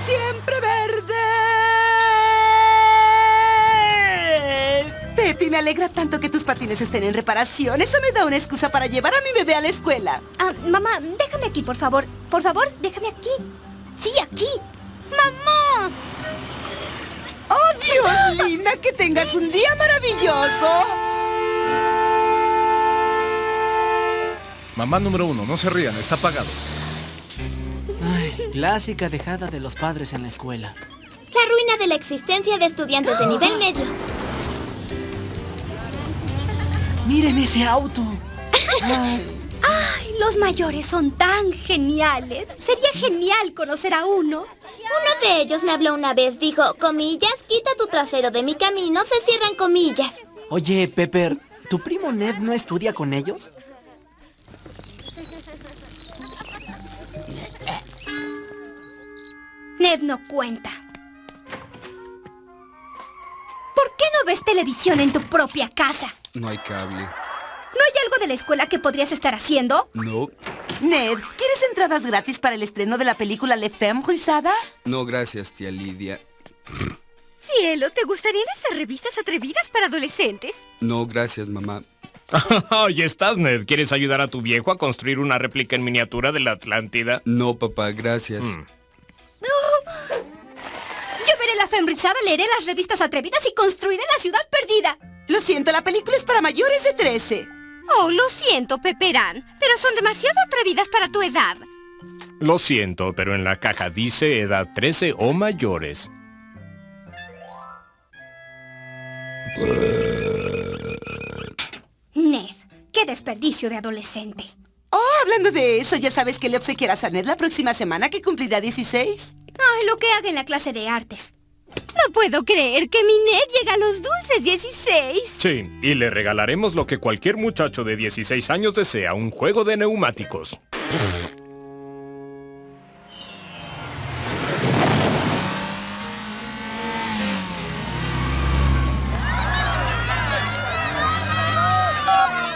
siempre verde. Pepi, me alegra tanto que tus patines estén en reparación. Eso me da una excusa para llevar a mi bebé a la escuela. Ah, mamá, déjame aquí, por favor. Por favor, déjame aquí. Sí, aquí. ¡Mamá! ¡Oh, Dios, linda! ¡Que tengas un día maravilloso! Mamá número uno, no se rían, está apagado. Clásica dejada de los padres en la escuela. La ruina de la existencia de estudiantes de nivel medio. ¡Miren ese auto! Ay, los mayores son tan geniales. Sería genial conocer a uno. Uno de ellos me habló una vez, dijo, comillas, quita tu trasero de mi camino, se cierran comillas. Oye, Pepper, ¿tu primo Ned no estudia con ellos? Ned no cuenta. ¿Por qué no ves televisión en tu propia casa? No hay cable. ¿No hay algo de la escuela que podrías estar haciendo? No. Ned, ¿quieres entradas gratis para el estreno de la película Le Femme Rizada? No, gracias, tía Lidia. Cielo, ¿te gustarían esas revistas atrevidas para adolescentes? No, gracias, mamá. Ahí estás, Ned. ¿Quieres ayudar a tu viejo a construir una réplica en miniatura de la Atlántida? No, papá, gracias. Mm. Yo veré la fembrizada, leeré las revistas atrevidas y construiré la ciudad perdida. Lo siento, la película es para mayores de 13. Oh, lo siento, Peperán, pero son demasiado atrevidas para tu edad. Lo siento, pero en la caja dice edad 13 o mayores. Ned, qué desperdicio de adolescente. Oh, hablando de eso, ¿ya sabes que le obsequiarás a Ned la próxima semana que cumplirá 16? Ay, lo que haga en la clase de artes. No puedo creer que mi Ned llega a los dulces 16. Sí, y le regalaremos lo que cualquier muchacho de 16 años desea, un juego de neumáticos.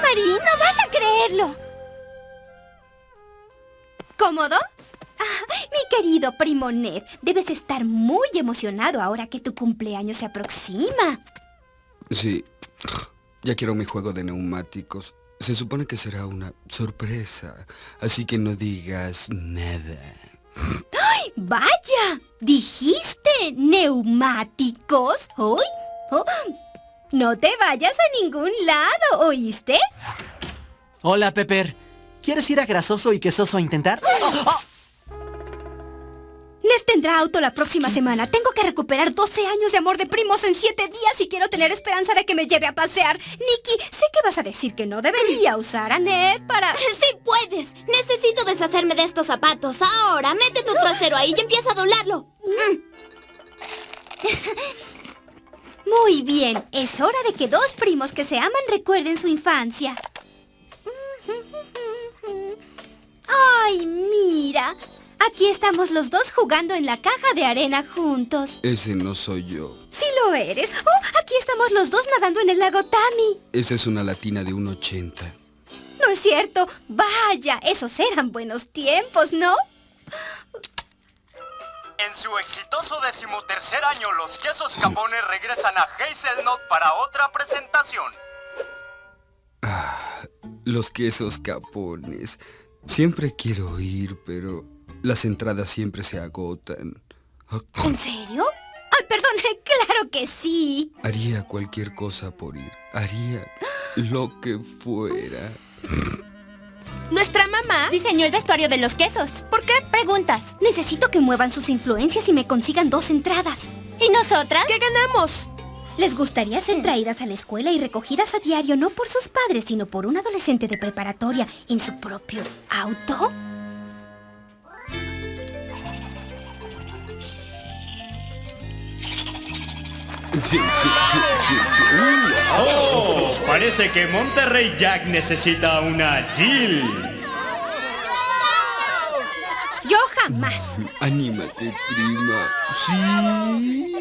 Marín, no vas a creerlo. ¿Cómodo? Mi querido primo Ned, debes estar muy emocionado ahora que tu cumpleaños se aproxima. Sí. Ya quiero mi juego de neumáticos. Se supone que será una sorpresa. Así que no digas nada. ¡Ay, vaya! ¿Dijiste neumáticos? ¡Uy! Oh, no te vayas a ningún lado, ¿oíste? Hola, Pepper. ¿Quieres ir a Grasoso y Quesoso a intentar? Ned tendrá auto la próxima semana. Tengo que recuperar 12 años de amor de primos en 7 días y quiero tener esperanza de que me lleve a pasear. Nicky, sé que vas a decir que no debería usar a Ned para... Sí puedes. Necesito deshacerme de estos zapatos. Ahora, mete tu trasero ahí y empieza a doblarlo. Muy bien, es hora de que dos primos que se aman recuerden su infancia. ¡Ay, mira! Aquí estamos los dos jugando en la caja de arena juntos. Ese no soy yo. ¡Sí lo eres! ¡Oh! Aquí estamos los dos nadando en el lago Tami. Esa es una latina de 1,80. No es cierto. Vaya, esos eran buenos tiempos, ¿no? En su exitoso decimotercer año, los quesos capones regresan a Hazelnut para otra presentación. Los quesos capones. Siempre quiero ir, pero las entradas siempre se agotan. ¿En serio? ¡Ay, perdón! ¡Claro que sí! Haría cualquier cosa por ir. Haría lo que fuera. Nuestra mamá diseñó el vestuario de los quesos. ¿Por qué preguntas? Necesito que muevan sus influencias y me consigan dos entradas. ¿Y nosotras? ¿Qué ganamos? ¿Les gustaría ser traídas a la escuela y recogidas a diario no por sus padres, sino por un adolescente de preparatoria en su propio auto? Sí, sí, sí, sí, sí. Uh, ¡Oh! Parece que Monterrey Jack necesita una Jill. Yo jamás. Anímate, prima. Sí.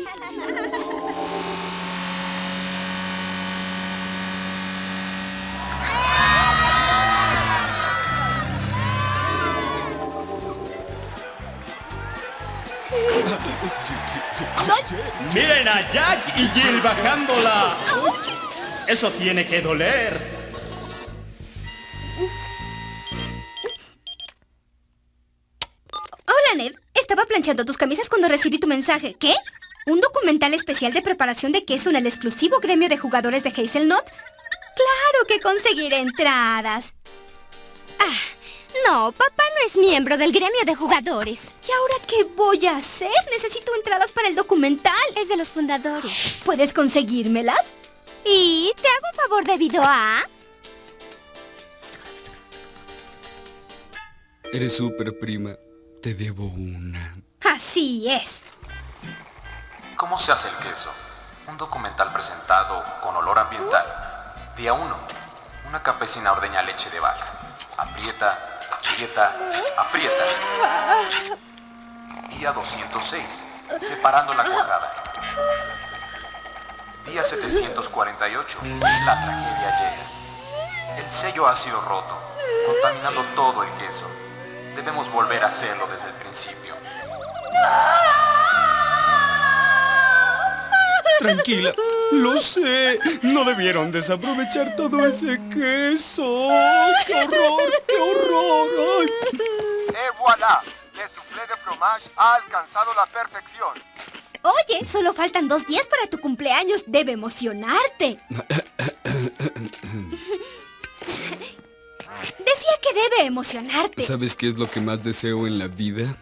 Miren a Jack y Jill bajándola. Eso tiene que doler. Hola, Ned. Estaba planchando tus camisas cuando recibí tu mensaje. ¿Qué? ¿Un documental especial de preparación de queso en el exclusivo gremio de jugadores de Hazelnut? ¡Claro que conseguiré entradas! No, papá no es miembro del gremio de jugadores. ¿Y ahora qué voy a hacer? Necesito entradas para el documental. Es de los fundadores. ¿Puedes conseguírmelas? Y te hago un favor debido a... Eres súper prima. Te debo una. Así es. ¿Cómo se hace el queso? Un documental presentado con olor ambiental. Día 1. Una campesina ordeña leche de vaca. Aprieta, aprieta, aprieta. Día 206. Separando la cuajada. Día 748. La tragedia llega. El sello ha sido roto, contaminando todo el queso. Debemos volver a hacerlo desde el principio. Tranquila. Lo sé. No debieron desaprovechar todo ese queso. ¡Qué horror! ¡Qué horror! Ay. Et voilà, le soufflé de fromage ha alcanzado la perfección. Oye, solo faltan dos días para tu cumpleaños. Debe emocionarte. Decía que debe emocionarte. ¿Sabes qué es lo que más deseo en la vida?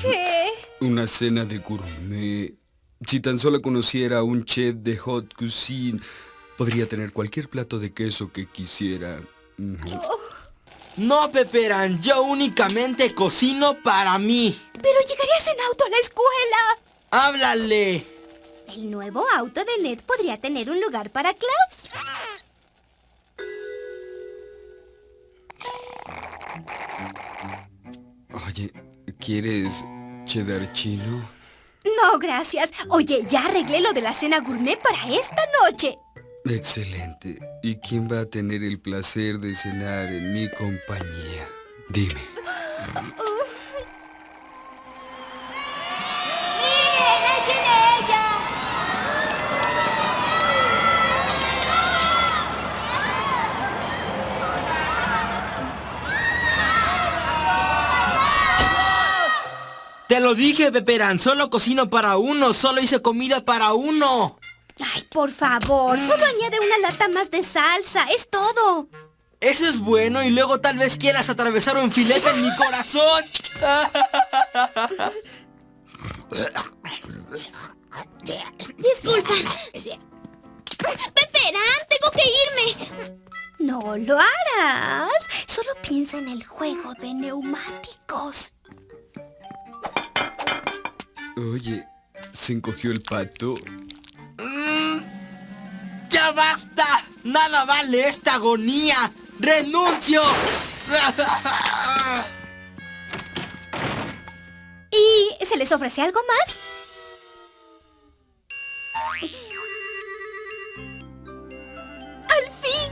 ¿Qué? Una cena de gourmet. Si tan solo conociera a un chef de hot cuisine, podría tener cualquier plato de queso que quisiera. Ujú. No, Peperan, yo únicamente cocino para mí. Pero llegarías en auto a la escuela. ¡Háblale! El nuevo auto de Ned podría tener un lugar para Klaus. Oye, ¿quieres cheddar chino? No, gracias. Oye, ya arreglé lo de la cena gourmet para esta noche. Excelente. ¿Y quién va a tener el placer de cenar en mi compañía? Dime. Te lo dije, Peperan, solo cocino para uno, solo hice comida para uno. Ay, por favor, solo añade una lata más de salsa, es todo. Eso es bueno y luego tal vez quieras atravesar un filete en mi corazón. Disculpa. Peperán, tengo que irme. No lo harás. Solo piensa en el juego de neumáticos. Oye, ¿se encogió el pato? ¡Nada vale esta agonía! ¡Renuncio! ¿Y se les ofrece algo más? ¡Al fin!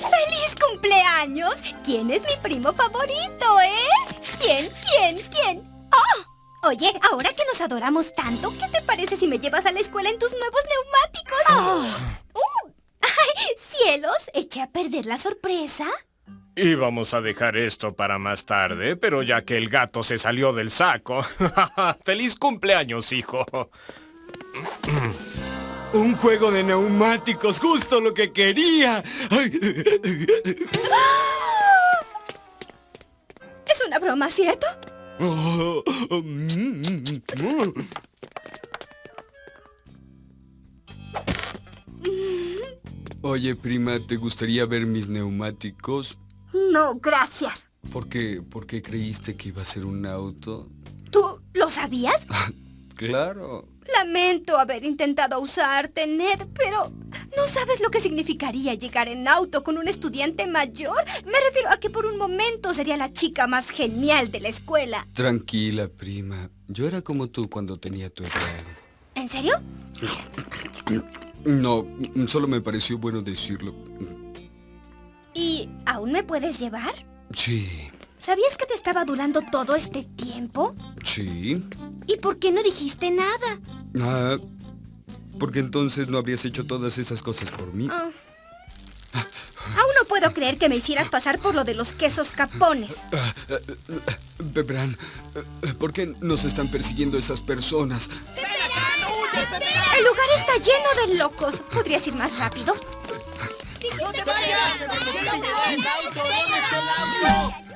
¡Feliz cumpleaños! ¿Quién es mi primo favorito, eh? ¿Quién? ¿Quién? ¿Quién? ¡Oh! Oye, ahora que nos adoramos tanto, ¿qué te parece si me llevas a la escuela en tus nuevos neumáticos? ¡Uh! ¿Eché a perder la sorpresa? Íbamos a dejar esto para más tarde, pero ya que el gato se salió del saco. ¡Feliz cumpleaños, hijo! Un juego de neumáticos, justo lo que quería. ¿Es una broma, cierto? Oye, prima, ¿te gustaría ver mis neumáticos? No, gracias. ¿Por qué, ¿Por qué creíste que iba a ser un auto? ¿Tú lo sabías? Claro. Lamento haber intentado usarte, Ned, pero ¿no sabes lo que significaría llegar en auto con un estudiante mayor? Me refiero a que por un momento sería la chica más genial de la escuela. Tranquila, prima. Yo era como tú cuando tenía tu edad. ¿En serio? No, solo me pareció bueno decirlo. ¿Y aún me puedes llevar? Sí. ¿Sabías que te estaba adulando todo este tiempo? Sí. ¿Y por qué no dijiste nada? Ah, porque entonces no habrías hecho todas esas cosas por mí. Ah. Aún no puedo creer que me hicieras pasar por lo de los quesos capones. Bebran, ¿por qué nos están persiguiendo esas personas? El lugar está lleno de locos. ¿Podrías ir más rápido? ¡No te vayas! ¡¿Dónde está el auto? ¿Dónde está el auto?